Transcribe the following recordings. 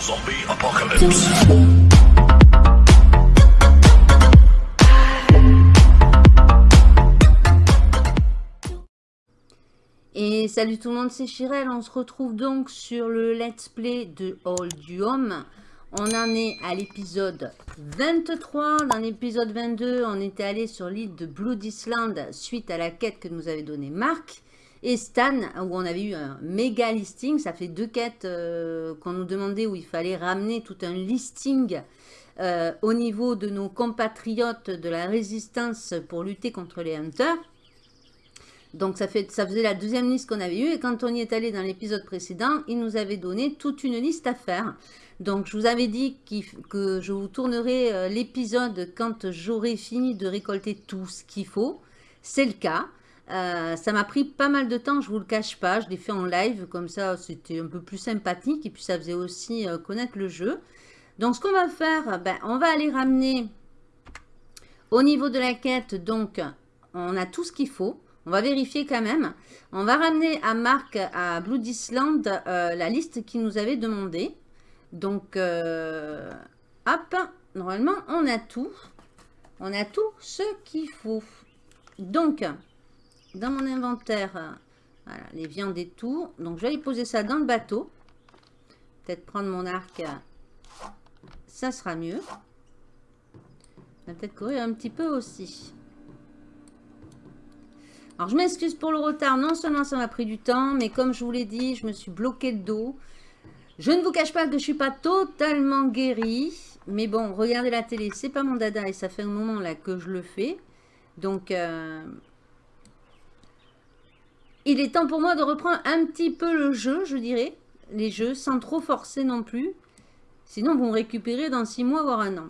Zombie Apocalypse. Et salut tout le monde, c'est Chirel. On se retrouve donc sur le let's play de All du Home. On en est à l'épisode 23. Dans l'épisode 22, on était allé sur l'île de Blood Island suite à la quête que nous avait donnée Marc et Stan, où on avait eu un méga listing. Ça fait deux quêtes euh, qu'on nous demandait où il fallait ramener tout un listing euh, au niveau de nos compatriotes de la résistance pour lutter contre les hunters. Donc ça, fait, ça faisait la deuxième liste qu'on avait eue et quand on y est allé dans l'épisode précédent, il nous avait donné toute une liste à faire. Donc je vous avais dit que je vous tournerai euh, l'épisode quand j'aurai fini de récolter tout ce qu'il faut. C'est le cas. Euh, ça m'a pris pas mal de temps, je vous le cache pas. Je l'ai fait en live, comme ça c'était un peu plus sympathique et puis ça faisait aussi euh, connaître le jeu. Donc ce qu'on va faire, ben, on va aller ramener au niveau de la quête, donc on a tout ce qu'il faut. On va vérifier quand même. On va ramener à Marc, à Blood Island, euh, la liste qu'il nous avait demandé. Donc, hop, normalement, on a tout. On a tout ce qu'il faut. Donc, dans mon inventaire, voilà, les viandes et tout. Donc, je vais aller poser ça dans le bateau. Peut-être prendre mon arc. Ça sera mieux. On va peut-être courir un petit peu aussi. Alors, je m'excuse pour le retard. Non seulement ça m'a pris du temps, mais comme je vous l'ai dit, je me suis bloqué le dos. Je ne vous cache pas que je ne suis pas totalement guérie. Mais bon, regardez la télé, c'est pas mon dada et ça fait un moment là que je le fais. Donc, euh, il est temps pour moi de reprendre un petit peu le jeu, je dirais. Les jeux, sans trop forcer non plus. Sinon, vous me récupérez dans six mois, voire un an.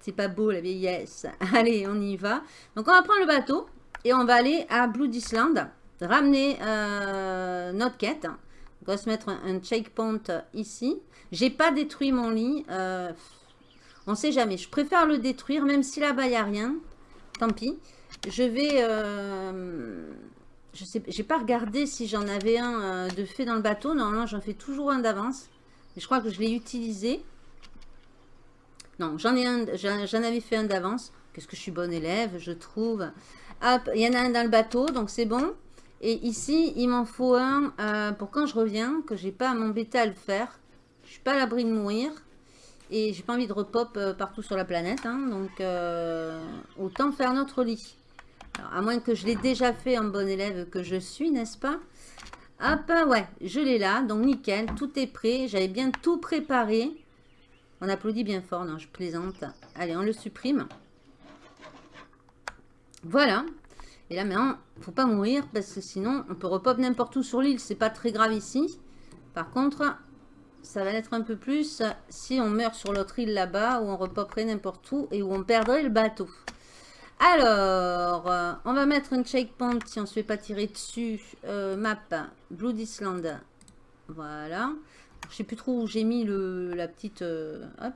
C'est pas beau la vieillesse. Allez, on y va. Donc, on va prendre le bateau. Et on va aller à Blood Island, ramener euh, notre quête. On va se mettre un, checkpoint ici. J'ai pas détruit mon lit. Euh, on sait jamais. Je préfère le détruire, même si là-bas, il n'y a rien. Tant pis. Je vais... Euh, je sais, j'ai pas regardé si j'en avais un euh, de fait dans le bateau. Normalement, j'en fais toujours un d'avance. Je crois que je l'ai utilisé. Non, j'en ai un, j'en avais fait un d'avance. Qu'est-ce que je suis bonne élève, je trouve. Hop, il y en a un dans le bateau, donc c'est bon. Et ici, il m'en faut un euh, pour quand je reviens, que j'ai pas à m'embêter à le faire. Je suis pas à l'abri de mourir. Et j'ai pas envie de repop euh, partout sur la planète. Hein, donc, autant faire notre lit. À moins que je l'ai déjà fait en bon élève que je suis, n'est-ce pas? Hop, ouais, je l'ai là. Donc, nickel, tout est prêt. J'avais bien tout préparé. On applaudit bien fort, non, je plaisante. Allez, on le supprime. Voilà. Et là maintenant, faut pas mourir parce que sinon on peut repop n'importe où sur l'île. C'est pas très grave ici. Par contre, ça va être un peu plus si on meurt sur l'autre île là-bas où on repoperait n'importe où et où on perdrait le bateau. Alors, euh, on va mettre un checkpoint si on se fait pas tirer dessus. Euh, map, Blood Island. Voilà. Je sais plus trop où j'ai mis la petite... Euh, hop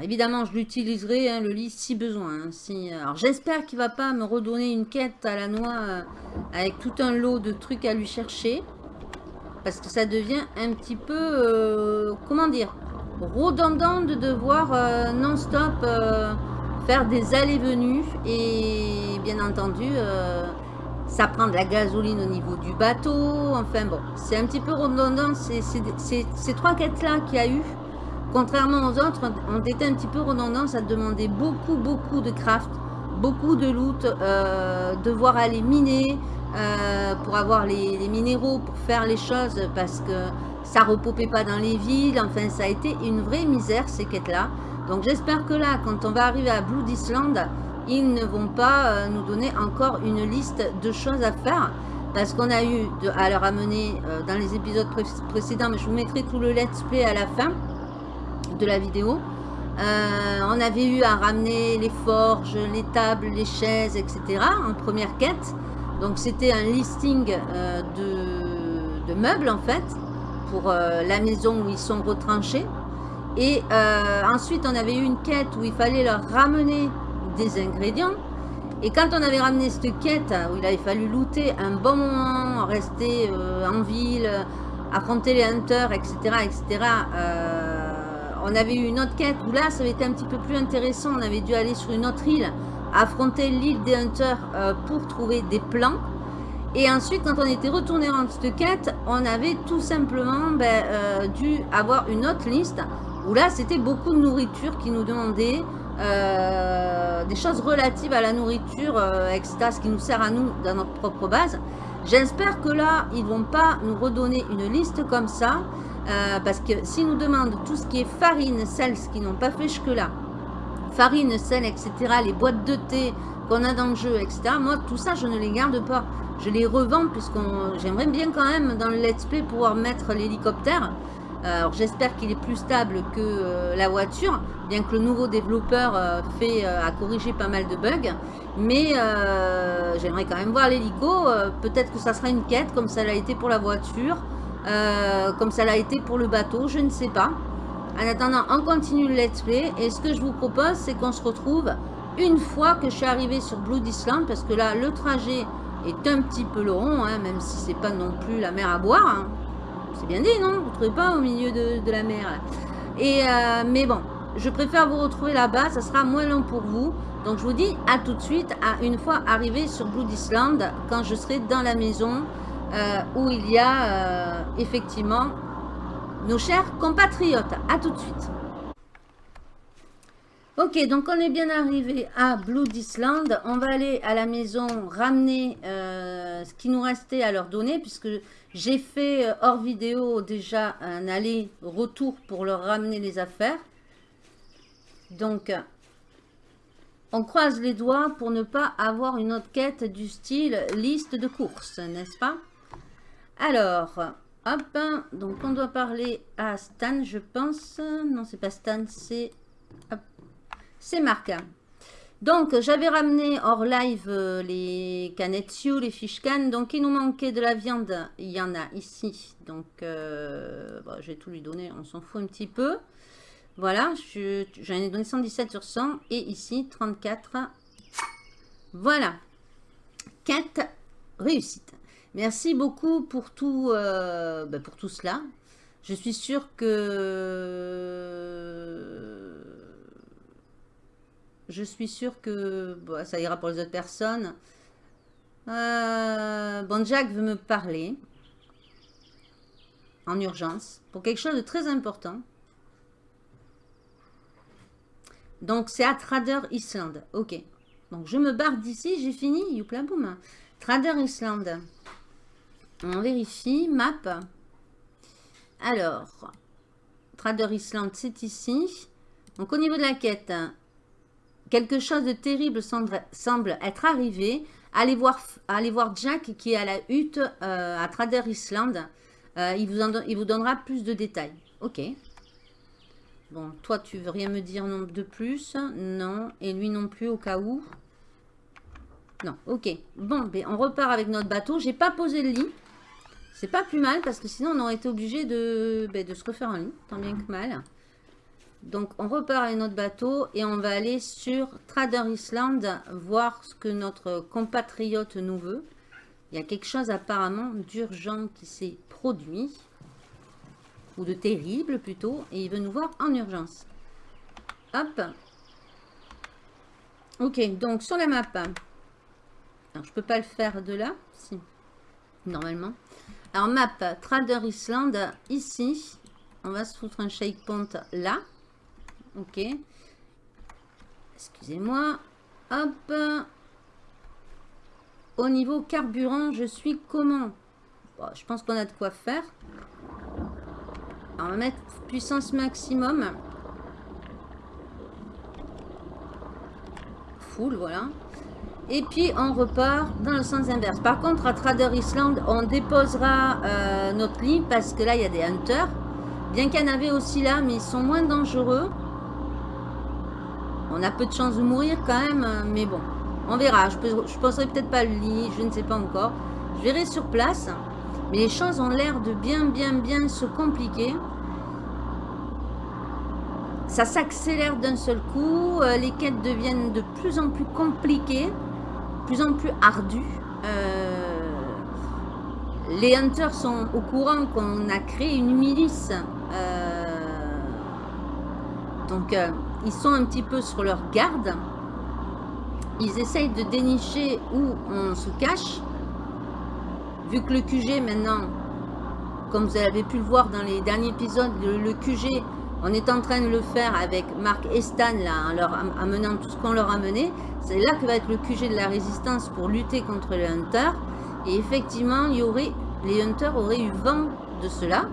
évidemment, je l'utiliserai, hein, le lit, si besoin. Hein, alors, j'espère qu'il va pas me redonner une quête à la noix avec tout un lot de trucs à lui chercher. Parce que ça devient un petit peu, comment dire, redondant de devoir non-stop faire des allées-venues. Et bien entendu, ça prend de la gasoline au niveau du bateau. Enfin bon, c'est un petit peu redondant. Ces trois quêtes-là qu'il y a eu Contrairement aux autres, on était un petit peu redondant, ça demandait beaucoup, beaucoup de craft, beaucoup de loot, euh, devoir aller miner euh, pour avoir les, minéraux, pour faire les choses, parce que ça repopait pas dans les villes. Enfin, ça a été une vraie misère, ces quêtes-là. Donc, j'espère que là, quand on va arriver à Blood Island, ils ne vont pas euh, nous donner encore une liste de choses à faire. Parce qu'on a eu à leur amener dans les épisodes précédents, mais je vous mettrai tout le let's play à la fin de la vidéo. Euh, on avait eu à ramener les forges, les tables, les chaises, etc. en première quête. Donc c'était un listing euh, de, meubles en fait pour euh, la maison où ils sont retranchés. Et ensuite on avait eu une quête où il fallait leur ramener des ingrédients. Et quand on avait ramené cette quête où il avait fallu looter un bon moment, rester en ville, affronter les hunters, etc. etc. on avait eu une autre quête où là, ça avait été un petit peu plus intéressant. On avait dû aller sur une autre île, affronter l'île des hunters pour trouver des plans. Et ensuite, quand on était retourné en cette quête, on avait tout simplement ben, dû avoir une autre liste où là, c'était beaucoup de nourriture qui nous demandait euh, des choses relatives à la nourriture, euh, etc., ce qui nous sert à nous dans notre propre base. J'espère que là, ils vont pas nous redonner une liste comme ça, euh, parce que s'ils nous demandent tout ce qui est farine, sel, ce qu'ils n'ont pas fait jusque-là, farine, sel, etc., les boîtes de thé qu'on a dans le jeu, etc., moi, tout ça, je ne les garde pas. Je les revends, puisque j'aimerais bien quand même, dans le let's play, pouvoir mettre l'hélicoptère. Alors j'espère qu'il est plus stable que euh, la voiture, bien que le nouveau développeur euh, euh, a corrigé pas mal de bugs. Mais j'aimerais quand même voir l'hélico. Peut-être que ça sera une quête comme ça l'a été pour la voiture, comme ça l'a été pour le bateau, je ne sais pas. En attendant, on continue le let's play. Et ce que je vous propose, c'est qu'on se retrouve une fois que je suis arrivé sur Blood Island, parce que là, le trajet est un petit peu long, hein, même si c'est pas non plus la mer à boire. Hein. C'est bien dit, non? Vous ne trouvez pas au milieu de, la mer Et, euh, Mais bon, je préfère vous retrouver là-bas. Ça sera moins long pour vous. Donc, je vous dis à tout de suite, à une fois arrivé sur Blood Island, quand je serai dans la maison euh, où il y a euh, effectivement nos chers compatriotes. À tout de suite. Ok, donc on est bien arrivé à Blood Island. On va aller à la maison ramener ce qui nous restait à leur donner, puisque j'ai fait euh, hors vidéo déjà un aller-retour pour leur ramener les affaires. Donc, on croise les doigts pour ne pas avoir une autre quête du style liste de courses, n'est-ce pas? Alors, hop, donc on doit parler à Stan, je pense. Non, c'est pas Stan, c'est... C'est Marc. Donc, j'avais ramené hors live euh, les canettes les fish can. Donc, il nous manquait de la viande. Il y en a ici. Donc, euh, je vais tout lui donner. On s'en fout un petit peu. Voilà, j'en ai donné 117 sur 100. Et ici, 34. Voilà. Quête réussite. Merci beaucoup pour tout, euh, ben, pour tout cela. Je suis sûre que je suis sûre que ça ira pour les autres personnes. Euh, bon, Jack veut me parler en urgence pour quelque chose de très important. Donc, c'est à Trader Island. Ok. Donc, je me barre d'ici. J'ai fini. Youpla boum. Trader Island. On vérifie. Map. Alors, Trader Island, c'est ici. Donc, au niveau de la quête, Quelque chose de terrible semble, être arrivé. Allez voir, allez voir Jack qui est à la hutte euh, à Trader Island. Euh, il, vous donnera plus de détails. Ok. Bon, toi, tu veux rien me dire de plus? Non. Et lui non plus au cas où? Non, ok. Bon, ben, on repart avec notre bateau. J'ai pas posé le lit. C'est pas plus mal parce que sinon on aurait été obligé de, ben, de se refaire un lit. Tant bien que mal. Donc, on repart avec notre bateau et on va aller sur Trader Island voir ce que notre compatriote nous veut. Il y a quelque chose apparemment d'urgent qui s'est produit, ou de terrible plutôt, et il veut nous voir en urgence. Hop. Ok, donc sur la map, alors je peux pas le faire de là, si, normalement. Alors map, Trader Island, ici, on va se foutre un shake point là. Ok. Excusez-moi. Hop. Au niveau carburant, je suis comment? Je pense qu'on a de quoi faire. on va mettre puissance maximum. Full, voilà. Et puis, on repart dans le sens inverse. Par contre, à Trader Island, on déposera euh, notre lit parce que là, il y a des hunters. Bien qu'il y en avait aussi là, mais ils sont moins dangereux. On a peu de chances de mourir quand même, mais bon. On verra. Je je penserai peut-être pas le lit, je ne sais pas encore. Je verrai sur place. Mais les choses ont l'air de bien, bien, bien se compliquer. Ça s'accélère d'un seul coup. Euh, les quêtes deviennent de plus en plus compliquées. Plus en plus ardues. Euh, les Hunters sont au courant qu'on a créé une milice. donc, ils sont un petit peu sur leur garde. Ils essayent de dénicher où on se cache. Vu que le QG maintenant, comme vous avez pu le voir dans les derniers épisodes, le, QG, on est en train de le faire avec Marc et Stan, là, en leur amenant tout ce qu'on leur a mené. C'est là que va être le QG de la résistance pour lutter contre les Hunters. Et effectivement, les Hunters auraient eu vent de cela.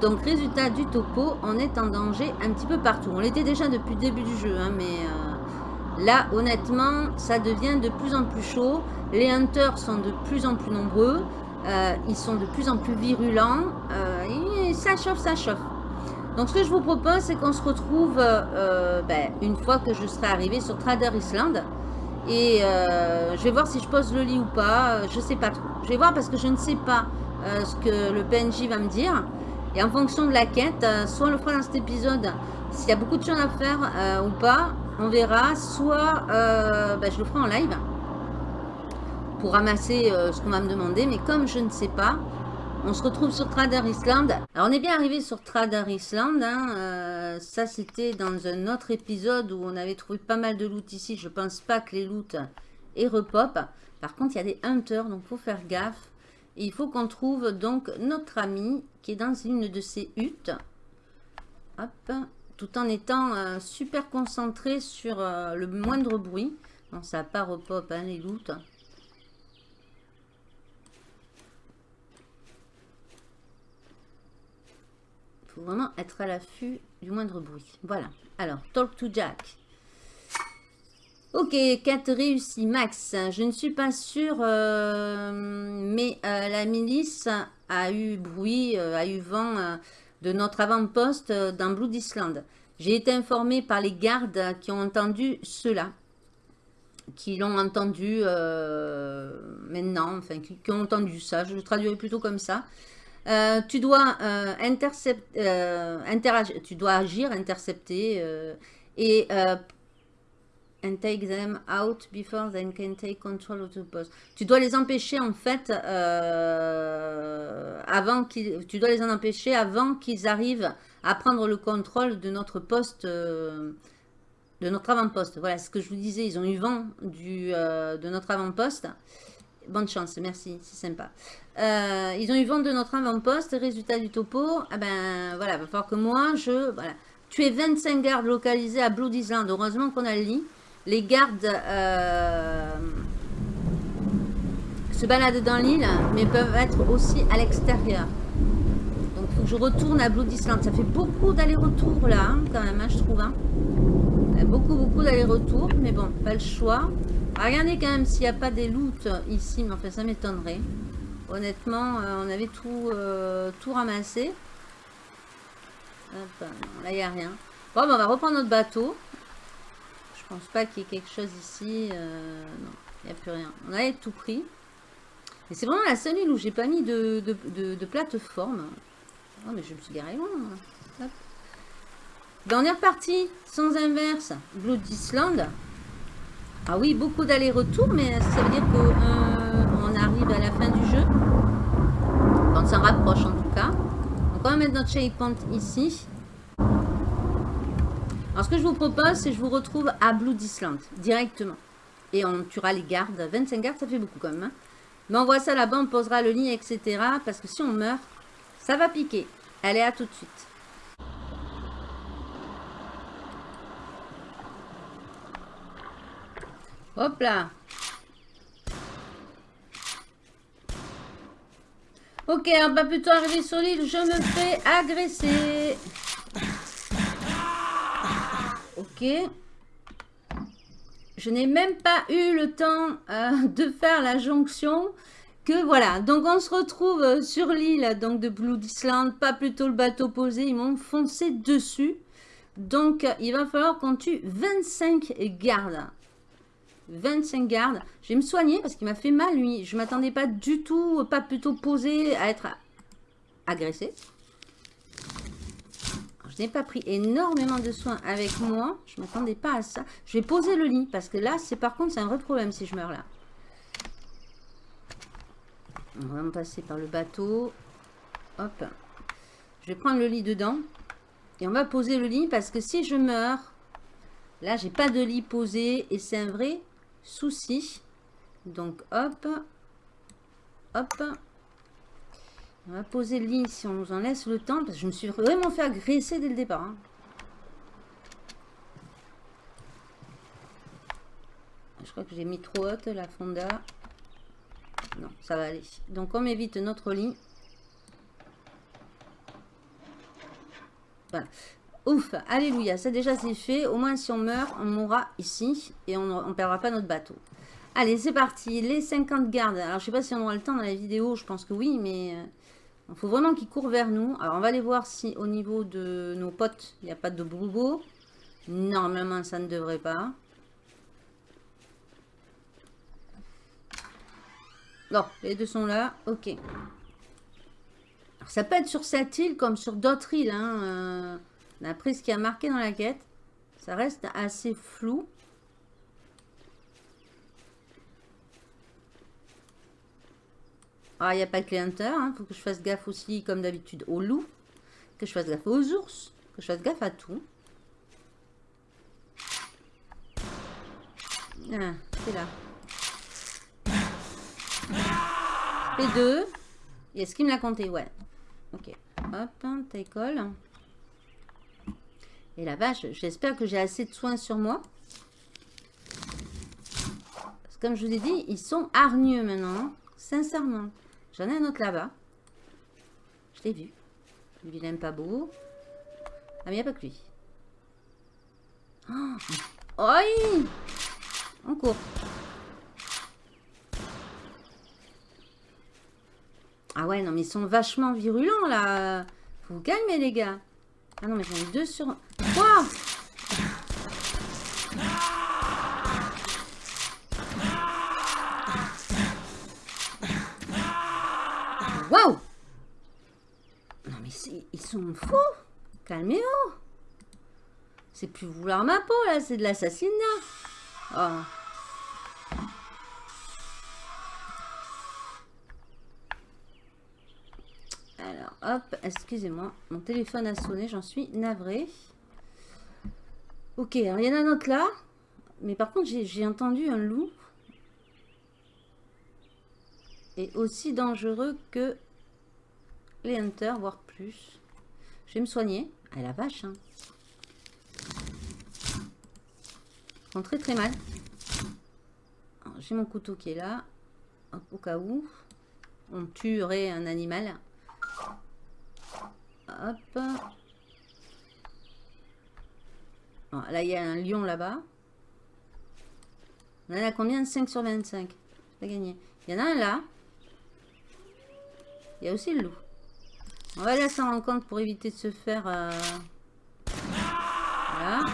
Donc, résultat du topo, on est en danger un petit peu partout. On l'était déjà depuis le début du jeu, hein, mais euh, là, honnêtement, ça devient de plus en plus chaud. Les hunters sont de plus en plus nombreux. Euh, ils sont de plus en plus virulents. Euh, et ça chauffe, ça chauffe. Donc, ce que je vous propose, c'est qu'on se retrouve ben, une fois que je serai arrivé sur Trader Island. Et je vais voir si je pose le lit ou pas. je sais pas trop. Je vais voir parce que je ne sais pas ce que le PNJ va me dire. Et en fonction de la quête, euh, soit on le fera dans cet épisode, s'il y a beaucoup de choses à faire euh, ou pas, on verra. Soit euh, ben, je le ferai en live pour ramasser ce qu'on va me demander. Mais comme je ne sais pas, on se retrouve sur Trader Island. Alors on est bien arrivé sur Trader Island. Hein, ça c'était dans un autre épisode où on avait trouvé pas mal de loot ici. Je pense pas que les loot aient repop. Par contre il y a des hunters donc faut faire gaffe il faut qu'on trouve donc notre ami dans une de ces huttes. Hop, tout en étant euh, super concentré sur euh, le moindre bruit. Non, ça part au pop, hein, les. Il faut vraiment être à l'affût du moindre bruit. Voilà. Alors, talk to Jack. Ok, 4 réussi, max. Je ne suis pas sûre, euh, mais euh, la milice a eu bruit, euh, a eu vent de notre avant-poste dans Blood Island. J'ai été informée par les gardes qui ont entendu cela, qui l'ont entendu maintenant, enfin, qui, ont entendu ça. Je le traduirai plutôt comme ça. tu dois interagir, tu dois agir, intercepter et and take them out before they can take control of the post. Tu dois les empêcher en fait euh, avant qu'ils, tu dois les en empêcher avant qu'ils arrivent à prendre le contrôle de notre poste, euh, de notre avant-poste. Voilà ce que je vous disais. Ils ont eu vent du, euh, de notre avant-poste. Bonne chance, merci, c'est sympa. ils ont eu vent de notre avant-poste. Résultat du topo, ah ben voilà, il va falloir que moi je, voilà. Tu es 25 gardes localisés à Blood Island. Heureusement qu'on a le lit les gardes euh, se baladent dans l'île, mais peuvent être aussi à l'extérieur. Donc, il faut que je retourne à Blood Island. Ça fait beaucoup d'aller-retour là, hein, quand même, hein, je trouve. Hein. Beaucoup, beaucoup d'aller-retour, mais bon, pas le choix. Regardez quand même s'il n'y a pas des loots ici, mais enfin, ça m'étonnerait. Honnêtement, euh, on avait tout, euh, tout ramassé. là, il n'y a rien. Bon, ben, on va reprendre notre bateau. Je pense pas qu'il y ait quelque chose ici. Euh, non, il n'y a plus rien. On avait tout pris. Et c'est vraiment la seule île où j'ai pas mis de, plateforme. Oh, mais je me suis garé loin. On est reparti sans inverse. Blood Island. Ah oui, beaucoup d'aller-retour, mais ça veut dire qu'on euh, arrive à la fin du jeu. Quand on s'en rapproche en tout cas. Donc on va mettre notre checkpoint ici. Alors, ce que je vous propose, c'est que je vous retrouve à Blood Island, directement. Et on tuera les gardes. 25 gardes, ça fait beaucoup quand même. Hein. Mais on voit ça là-bas, on posera le lit, etc. Parce que si on meurt, ça va piquer. Allez, à tout de suite. Hop là Ok, on va plutôt arriver sur l'île, je me fais agresser. Ok. Je n'ai même pas eu le temps euh, de faire la jonction. Que voilà, donc on se retrouve sur l'île donc de Blood Island, pas plutôt le bateau posé, ils m'ont foncé dessus. Donc il va falloir qu'on tue 25 gardes. 25 gardes. Je vais me soigner parce qu'il m'a fait mal lui. Je m'attendais pas du tout, pas plutôt posé à être agressé je n'ai pas pris énormément de soins avec moi. Je ne m'attendais pas à ça. Je vais poser le lit parce que là, c'est par contre, c'est un vrai problème si je meurs là. On va passer par le bateau. Hop. Je vais prendre le lit dedans. Et on va poser le lit parce que si je meurs, là, j'ai pas de lit posé et c'est un vrai souci. Donc, hop. Hop. On va poser le lit si on nous en laisse le temps. Parce que je me suis vraiment fait agresser dès le départ. Hein. Je crois que j'ai mis trop haute la fonda. Non, ça va aller. Donc on évite notre lit. Voilà. Ouf, alléluia, ça déjà c'est fait. Au moins si on meurt, on mourra ici et on ne perdra pas notre bateau. Allez, c'est parti. Les 50 gardes. Alors je sais pas si on aura le temps dans la vidéo, je pense que oui, mais il faut vraiment qu'ils courent vers nous. Alors on va aller voir si au niveau de nos potes, il n'y a pas de broubo. Normalement, ça ne devrait pas. Non, les deux sont là. Ok. ça peut être sur cette île comme sur d'autres îles. Hein. Euh, D'après ce qui a marqué dans la quête. Ça reste assez flou. Ah, il n'y a pas que les hunters. Il hein. faut que je fasse gaffe aussi, comme d'habitude, aux loups. Que je fasse gaffe aux ours. Que je fasse gaffe à tout. Ah, c'est là. Et deux. Est-ce qu'il me l'a compté Ouais. Ok. Hop, taille colle. Et la vache, j'espère que j'ai assez de soins sur moi. Parce que comme je vous ai dit, ils sont hargneux maintenant. Hein. Sincèrement. J'en ai un autre là-bas. Je l'ai vu. Le vilain pas beau. Ah, mais il n'y a pas que lui. Oh, On court. Ah ouais, non, mais ils sont vachement virulents, là. Faut vous calmer, les gars. Ah non, mais j'en ai deux sur... Quoi Waouh Non, mais ils sont fous Calmez-vous C'est plus vouloir ma peau, là. C'est de l'assassinat. Oh. hop, excusez-moi, mon téléphone a sonné, j'en suis navrée. Ok, alors il y en a un autre là, mais par contre j'ai entendu un loup. Aussi dangereux que les hunters, voire plus. Je vais me soigner. Ah la vache, hein. Ils très très mal. J'ai mon couteau qui est là. au cas où on tuerait un animal. Hop. là, il y a un lion là-bas. On a combien? 5 sur 25. J'ai gagné. Il y en a un là. Il y a aussi le loup. On va aller s'en rendre compte pour éviter de se faire... Euh, voilà.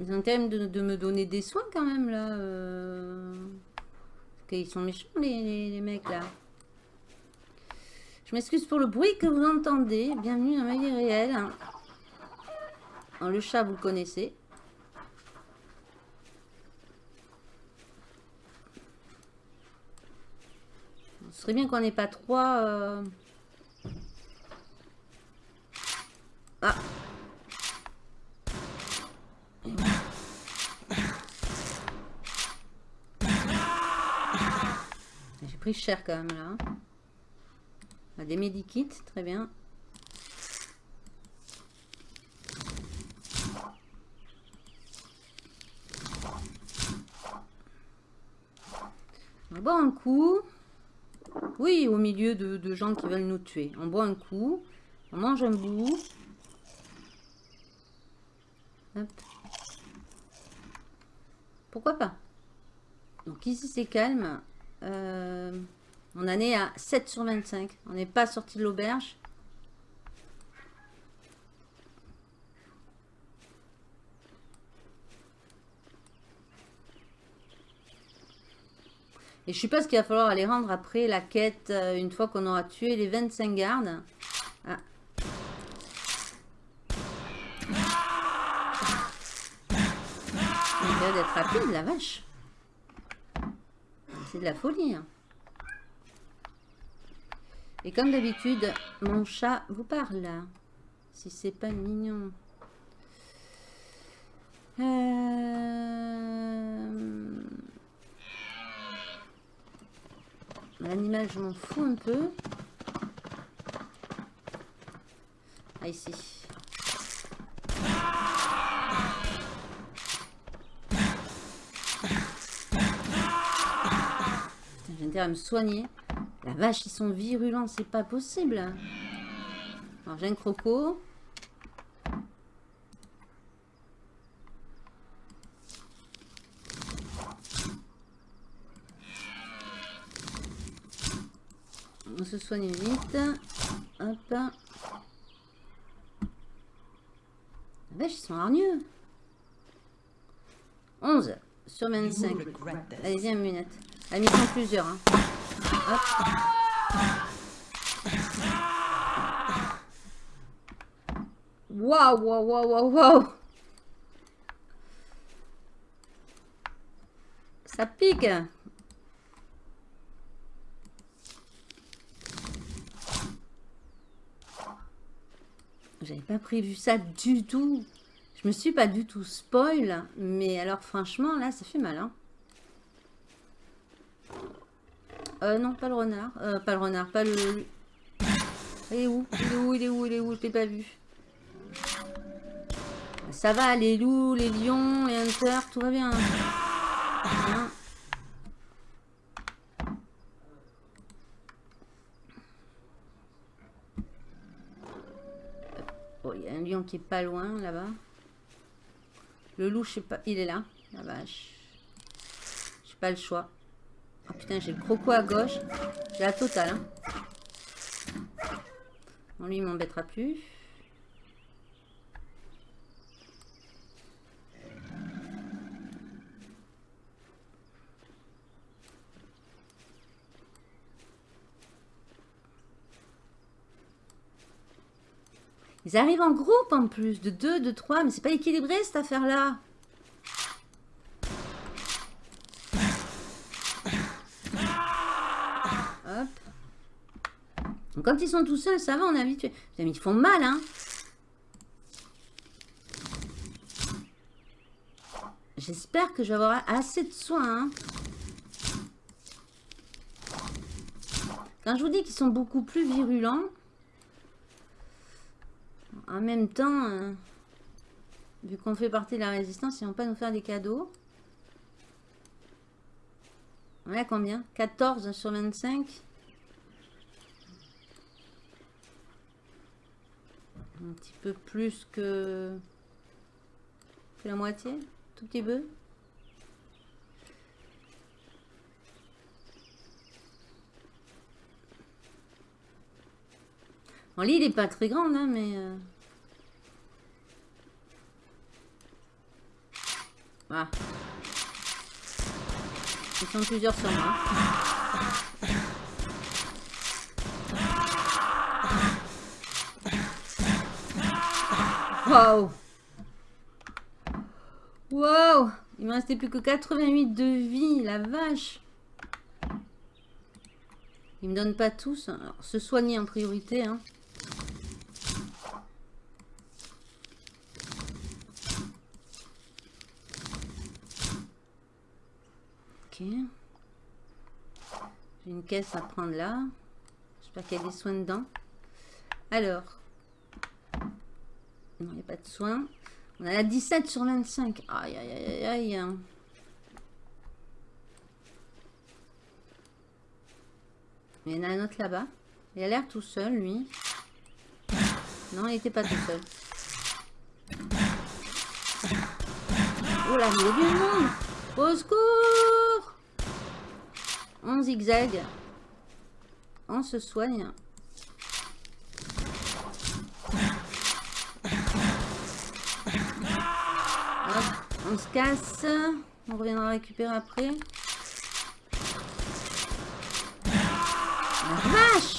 Ils ont quand de, me donner des soins quand même là. Euh... Parce qu'ils sont méchants les mecs là. Je m'excuse pour le bruit que vous entendez. Bienvenue dans ma vie réelle. le chat, vous le connaissez. Ce serait bien qu'on n'ait pas trois... Euh, ah J'ai pris cher quand même là. Hein. Des medikits, très bien. On boit un coup. Oui, au milieu de, gens qui veulent nous tuer. On boit un coup. On mange un bout. Pourquoi pas? Donc ici c'est calme. Euh, on en est à 7 sur 25. On n'est pas sorti de l'auberge. Et je suppose qu'il va falloir aller rendre après la quête euh, une fois qu'on aura tué les 25 gardes. Ah. Il d'être rapide, la vache. C'est de la folie. hein. Et comme d'habitude, mon chat vous parle. Si c'est pas mignon. Euh, L'animal, je m'en fous un peu. Ah, ici. J'ai intérêt à me soigner. La vache, ils sont virulents, c'est pas possible. Alors, j'ai un croco. On se soigne vite. Hop. La vache, ils sont hargneux. 11 sur 25. Allez-y, un munette. La mission plusieurs. Hein. Hop. Waouh, waouh, waouh, waouh, waouh. Ça pique. J'avais pas prévu ça du tout. Je me suis pas du tout spoil, mais alors franchement, là, ça fait mal. Hein. Euh, non, pas le renard. Euh, pas le renard, pas le... Il est où? Il est où? Il est où? Il est où? Je l'ai pas vu. Ça va, les loups, les lions, les hunters, tout va bien. Hein? Qui est pas loin, là-bas. Le loup, je sais pas, il est là. La vache. J'ai pas le choix. Oh putain, j'ai le croco à gauche. J'ai la totale. Hein. Bon, lui, il m'embêtera plus. Ils arrivent en groupe en plus, de 2, de 3, mais c'est pas équilibré cette affaire-là. Hop. Donc, quand ils sont tout seuls, ça va, on est habitué. Mais ils font mal, hein. J'espère que je vais avoir assez de soins. Hein. Quand je vous dis qu'ils sont beaucoup plus virulents, en même temps, euh, vu qu'on fait partie de la résistance, ils vont pas nous faire des cadeaux. On est à combien? 14 sur 25 Un petit peu plus que, que la moitié Tout petit peu. Bon, l'île n'est pas très grande, hein, mais... Euh... Voilà. Ils sont plusieurs sur moi. Waouh Waouh Il me restait plus que 88 de vie, la vache Ils me donnent pas tous. Alors, se soigner en priorité, hein. J'ai une caisse à prendre là. J'espère qu'il y a des soins dedans. Alors. Non, il n'y a pas de soins. On a la 17 sur 25. Aïe, aïe, aïe, aïe. Il y en a un autre là-bas. Il a l'air tout seul, lui. Non, il n'était pas tout seul. Oh là, il y a du monde Au secours On zigzag. On se soigne. Hop, on se casse. On reviendra récupérer après. La vache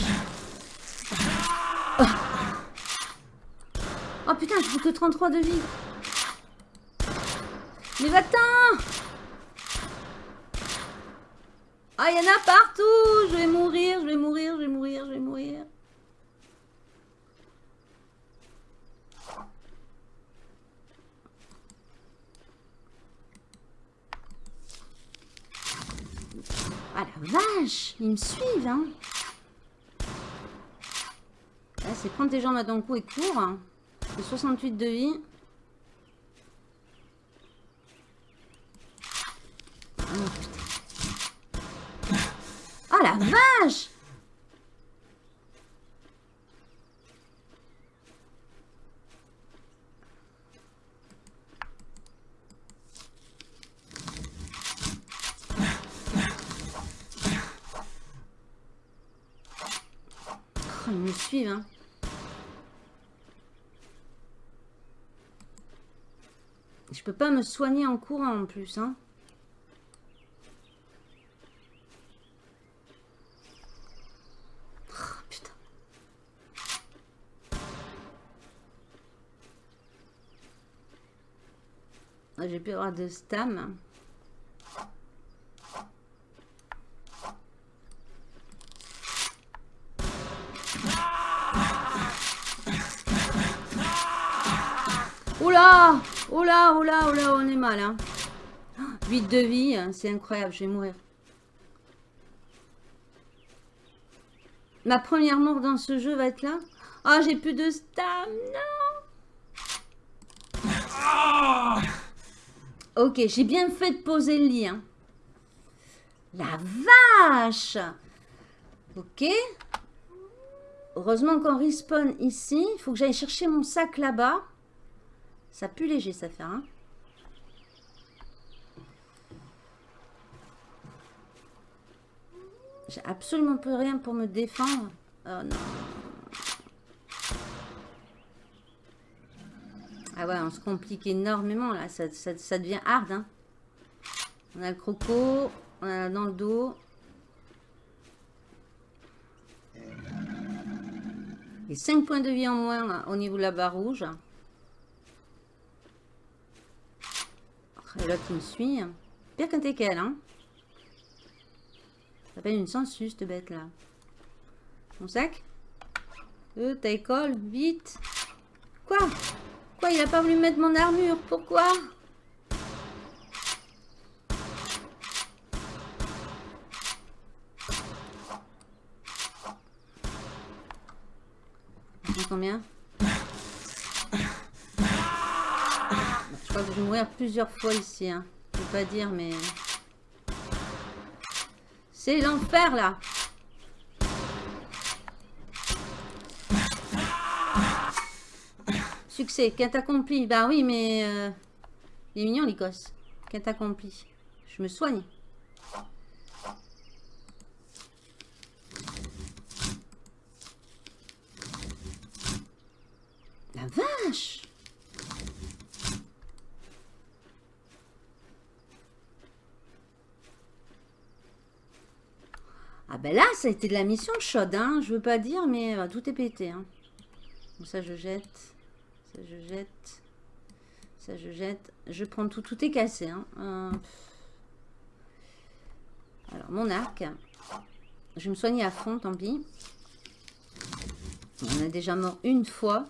oh. oh putain, je que 33 de vie. Mais va-t'en Ah, il y en a partout Je vais mourir, je vais mourir, je vais mourir, je vais mourir. Ah la vache Ils me suivent, hein Là, c'est prendre tes jambes à ton cou et cours. Hein. C'est 68 de vie. Oh, putain. Oh la vache Oh, ils me suivent, hein. Je peux pas me soigner en courant en plus, hein. Ah, plus de stam. Oula Oula, oula, oula, on est mal. Hein. 8 de vie, hein, c'est incroyable, je vais mourir. Ma première mort dans ce jeu va être là Ah, j'ai plus de stam, non Ok, j'ai bien fait de poser le lien. La vache Ok. Heureusement qu'on respawn ici. Il faut que j'aille chercher mon sac là-bas. Ça pue léger, ça fait. Hein J'ai absolument plus rien pour me défendre. Oh non. Ah ouais, on se complique énormément là. Ça, devient hard. Hein. On a le croco. On a dans le dos. Et 5 points de vie en moins au niveau de la barre rouge. Et l'autre qui me suit. Pire qu'un teckel, hein. Ça s'appelle une sensus, cette bête là. Mon sac Euh, ta école, vite. Quoi? Quoi Il a pas voulu mettre mon armure Pourquoi Combien Je crois que je vais mourir plusieurs fois ici. Hein. Je peux pas dire, mais... C'est l'enfer, là Succès, quinte accompli? Bah oui, mais... Euh... Il est mignon, l'Écosse. Quinte accompli? Je me soigne. La vache Ah ben là, ça a été de la mission chaude, hein. Je veux pas dire, mais euh, tout est pété. Hein. ça, je jette. Ça, je jette. Ça, je jette. Je prends tout. Tout est cassé. Hein. Euh, alors, mon arc. Je vais me soigner à fond, tant pis. On a déjà mort une fois.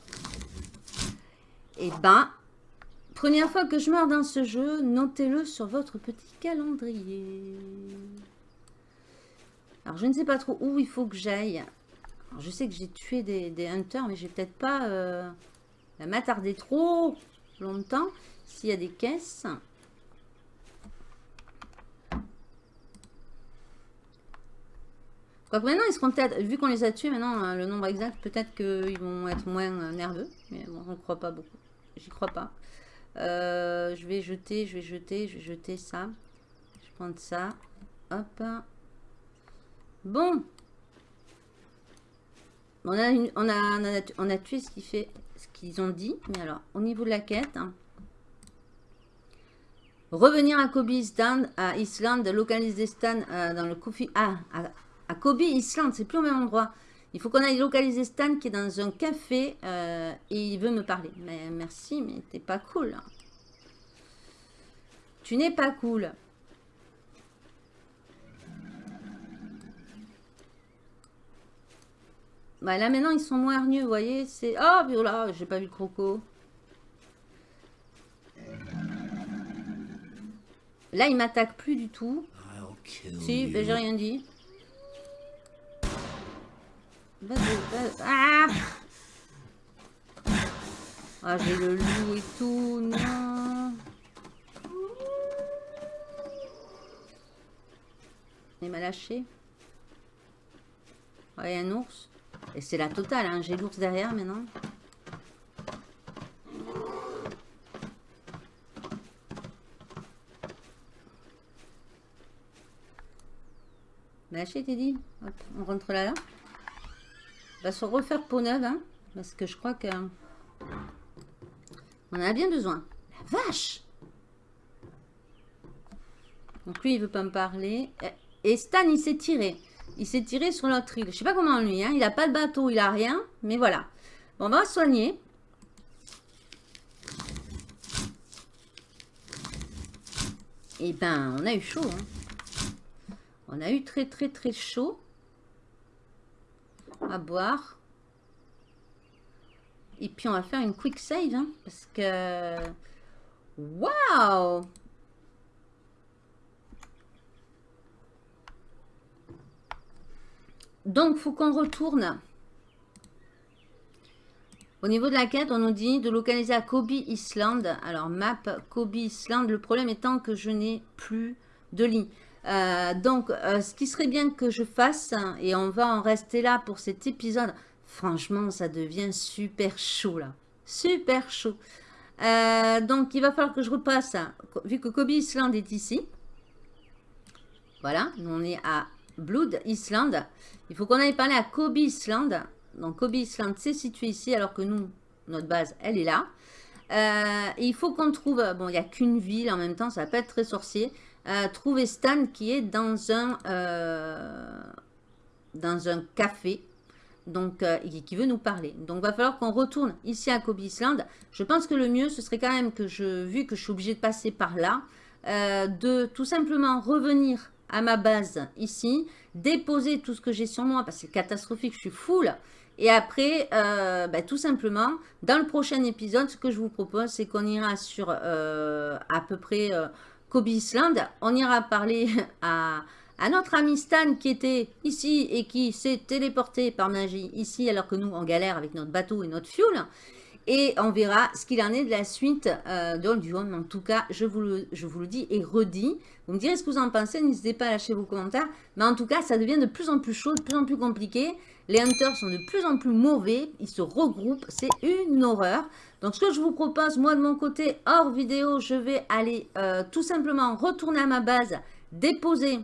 Et eh ben, première fois que je meurs dans ce jeu, notez-le sur votre petit calendrier. Alors, je ne sais pas trop où il faut que j'aille. Je sais que j'ai tué des, hunters, mais je vais peut-être pas euh, m'attarder trop longtemps. S'il y a des caisses. Quoique maintenant, ils seront peut-être, vu qu'on les a tués maintenant, euh, le nombre exact, peut-être qu'ils vont être moins euh, nerveux. Mais bon, on ne croit pas beaucoup. J'y crois pas. je vais jeter, je vais jeter, je vais jeter ça. Je prends ça. Hop. Bon. On a, on, a, on, a, tué ce qu'ils fait, ce qu'ils ont dit. Mais alors, au niveau de la quête, hein. revenir à Kobe Island, à Islande, localiser Stan euh, dans le Kofi. Ah, à, Kobe Island, c'est plus au même endroit. Il faut qu'on aille localiser Stan qui est dans un café euh, et il veut me parler. Mais merci, mais t'es pas cool. Tu n'es pas cool. Bah là maintenant ils sont moins hargneux, vous voyez. C'est. Oh voilà, j'ai pas vu le croco. Là il m'attaque plus du tout. Si, j'ai rien dit. Ah Ah, j'ai le loup et tout, non Il m'a lâché. Ouais, un ours. Et c'est la totale, hein. j'ai l'ours derrière maintenant. Lâché, t'es dit on rentre là, là. On va se refaire peau neuve, hein, parce que je crois que on en a bien besoin. La vache Donc lui, il veut pas me parler. Et Stan, il s'est tiré. Il s'est tiré sur notre île. Je sais pas comment lui, hein. il a pas de bateau, il a rien. Mais voilà. Bon, on va soigner. Et eh ben, on a eu chaud. Hein. On a eu très très très chaud. À boire. Et puis on va faire une quick save. Hein, parce que... Waouh Donc, faut qu'on retourne. Au niveau de la quête, on nous dit de localiser à Kobe Island. Alors, map Kobe Island. Le problème étant que je n'ai plus de lit. Euh, donc, euh, ce qui serait bien que je fasse, et on va en rester là pour cet épisode, franchement, ça devient super chaud là. Super chaud. Euh, donc, il va falloir que je repasse, vu que Kobe Island est ici. Voilà, on est à Blood Island. Il faut qu'on aille parler à Kobe Island. Donc Kobe Island, c'est situé ici, alors que nous, notre base, elle est là. Euh, il faut qu'on trouve, bon, il n'y a qu'une ville en même temps, ça va pas être très sorcier. Euh, trouver Stan qui est dans un, euh, dans un café, donc qui veut nous parler. Donc, va falloir qu'on retourne ici à Kobe Island. Je pense que le mieux, ce serait quand même que je, vu que je suis obligée de passer par là, de tout simplement revenir à ma base ici, déposer tout ce que j'ai sur moi parce que c'est catastrophique, je suis full. Et après, euh, bah, tout simplement, dans le prochain épisode, ce que je vous propose, c'est qu'on ira sur euh, à peu près euh, Kobe Island. On ira parler à, à, notre ami Stan qui était ici et qui s'est téléporté par magie ici alors que nous, on galère avec notre bateau et notre fuel. Et on verra ce qu'il en est de la suite euh, de En tout cas, je vous, le, je vous le dis et redis. Vous me direz ce que vous en pensez. N'hésitez pas à lâcher vos commentaires. Mais en tout cas, ça devient de plus en plus chaud, de plus en plus compliqué. Les hunters sont de plus en plus mauvais. Ils se regroupent. C'est une horreur. Donc, ce que je vous propose, moi de mon côté, hors vidéo, je vais aller euh, tout simplement retourner à ma base, déposer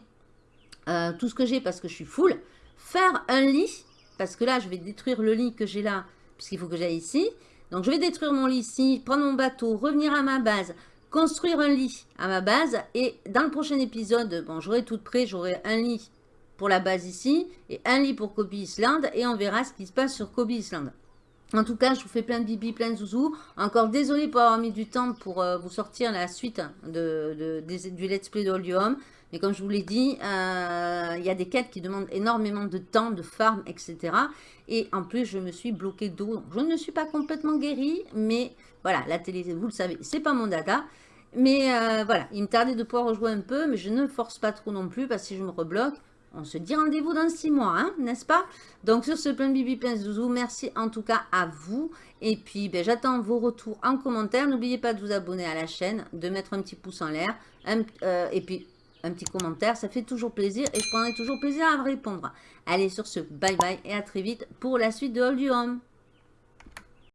euh, tout ce que j'ai parce que je suis full, faire un lit, parce que là, je vais détruire le lit que j'ai là, puisqu'il faut que j'aille ici. Donc, je vais détruire mon lit ici, prendre mon bateau, revenir à ma base, construire un lit à ma base. Et dans le prochain épisode, bon, j'aurai tout prêt, j'aurai un lit pour la base ici et un lit pour Kobe Island. Et on verra ce qui se passe sur Kobe Island. En tout cas, je vous fais plein de bibi, plein de zouzou. Encore désolé pour avoir mis du temps pour euh, vous sortir la suite de, du let's play de Home. Mais comme je vous l'ai dit, euh, il y a des quêtes qui demandent énormément de temps, de farm, etc. Et en plus, je me suis bloqué d'eau. Je ne suis pas complètement guérie, mais voilà, la télé, vous le savez, c'est pas mon data. Mais euh, voilà, il me tardait de pouvoir rejouer un peu, mais je ne force pas trop non plus, parce que si je me rebloque, on se dit rendez-vous dans six mois, hein, n'est-ce pas? Donc sur ce plein bibi, plein zouzou, merci en tout cas à vous. Et puis, ben, j'attends vos retours en commentaire. N'oubliez pas de vous abonner à la chaîne, de mettre un petit pouce en l'air. Euh, et puis, un petit commentaire, ça fait toujours plaisir et je prendrai toujours plaisir à répondre. Allez, sur ce, bye bye et à très vite pour la suite de All du Home.